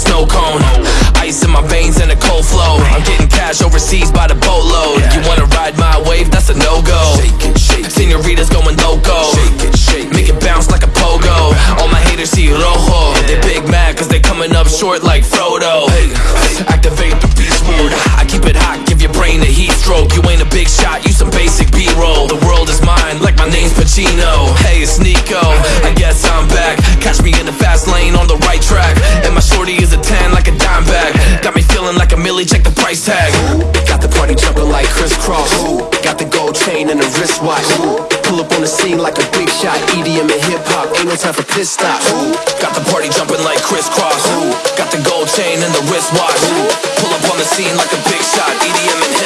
snow cone. Ice in my veins and a cold flow. I'm getting cash overseas by the boatload. You wanna ride my wave? That's a no go. Senoritas going loco. Make it bounce like a pogo. All my haters see rojo. They big mad cause they coming up short like Frodo. Activate the beast mode. I keep it hot, give your brain a heat stroke. You ain't a big shot, you some feeling like a millie, check the price tag. Got the party jumping like Kris Kross. Got the gold chain and the wristwatch. Pull up on the scene like a big shot. EDM and hip hop, ain't no time for piss stops. Got the party jumping like Kris Kross. Got the gold chain and the wristwatch. Pull up on the scene like a big shot. EDM and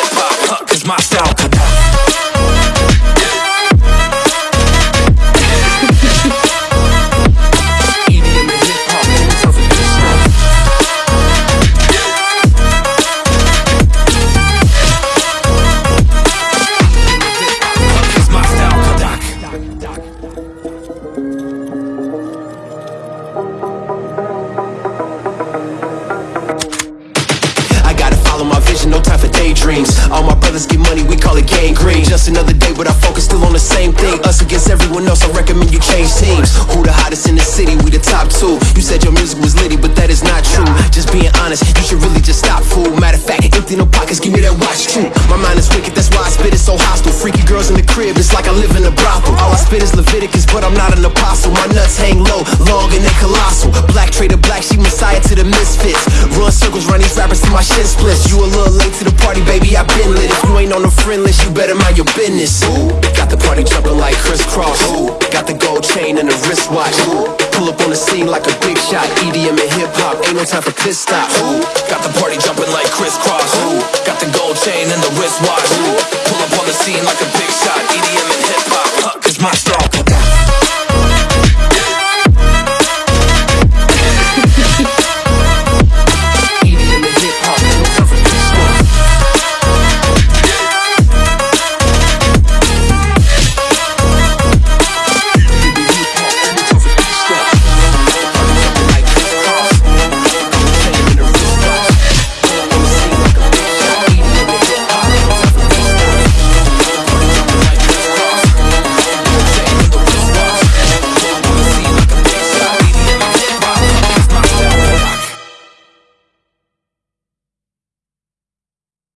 Just another day, but I focus still on the same thing. Us against everyone else, I recommend you change teams. Who the hottest in the city? We the top two. You said your music was litty, but that wicked, that's why I spit it so hostile. Freaky girls in the crib, it's like I live in a brothel. All I spit is Leviticus, but I'm not an apostle. My nuts hang low, long and they colossal. Black trader, black sheep, messiah to the misfits. Run circles, run these rappers till my shit splits. You a little late to the party, baby, I been lit. If you ain't on the friend list, you better mind your business. Got the party jumping like Kris Kross. Got the gold chain and the wristwatch. Pull up on the scene like a big shot. EDM and hip hop, ain't no time for piss stops. Got the party jumping like Kris Kross. Got wristwatch.